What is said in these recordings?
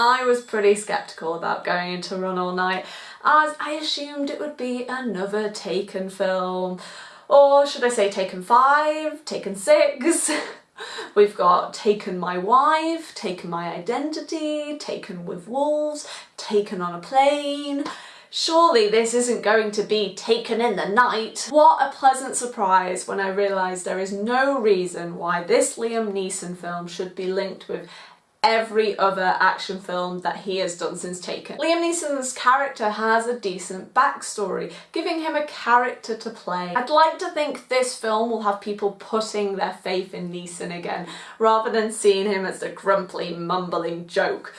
I was pretty sceptical about going into Run All Night as I assumed it would be another Taken film or should I say Taken 5, Taken 6, We've got Taken My Wife, Taken My Identity, Taken with Wolves, Taken on a Plane. Surely this isn't going to be Taken in the Night. What a pleasant surprise when I realised there is no reason why this Liam Neeson film should be linked with every other action film that he has done since Taken. Liam Neeson's character has a decent backstory, giving him a character to play. I'd like to think this film will have people putting their faith in Neeson again, rather than seeing him as a grumpy, mumbling joke.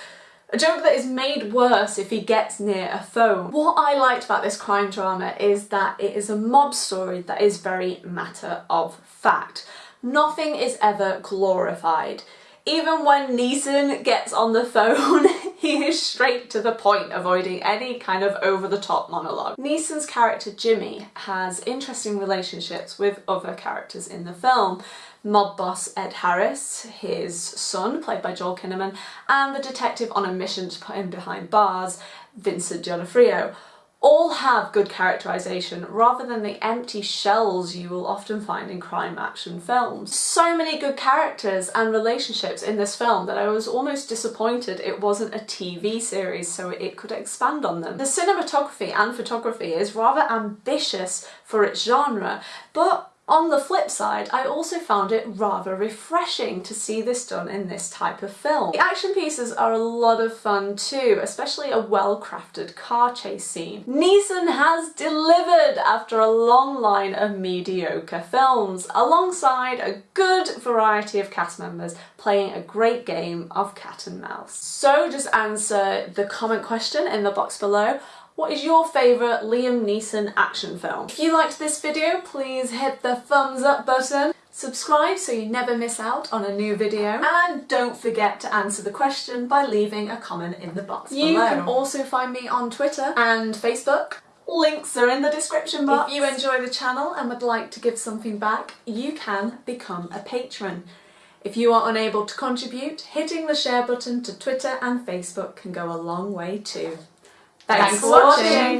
A joke that is made worse if he gets near a phone. What I liked about this crime drama is that it is a mob story that is very matter of fact. Nothing is ever glorified. Even when Neeson gets on the phone, he is straight to the point, avoiding any kind of over-the-top monologue. Neeson's character Jimmy has interesting relationships with other characters in the film. Mob boss Ed Harris, his son, played by Joel Kinnaman, and the detective on a mission to put him behind bars, Vincent D'Onofrio all have good characterisation rather than the empty shells you will often find in crime action films. So many good characters and relationships in this film that I was almost disappointed it wasn't a TV series so it could expand on them. The cinematography and photography is rather ambitious for its genre but on the flip side, I also found it rather refreshing to see this done in this type of film. The action pieces are a lot of fun too, especially a well-crafted car chase scene. Neeson has delivered after a long line of mediocre films, alongside a good variety of cast members playing a great game of cat and mouse. So just answer the comment question in the box below what is your favourite Liam Neeson action film? If you liked this video, please hit the thumbs up button. Subscribe so you never miss out on a new video and don't forget to answer the question by leaving a comment in the box you below. You can also find me on Twitter and Facebook. Links are in the description box. If you enjoy the channel and would like to give something back, you can become a patron. If you are unable to contribute, hitting the share button to Twitter and Facebook can go a long way too. Thanks, for watching.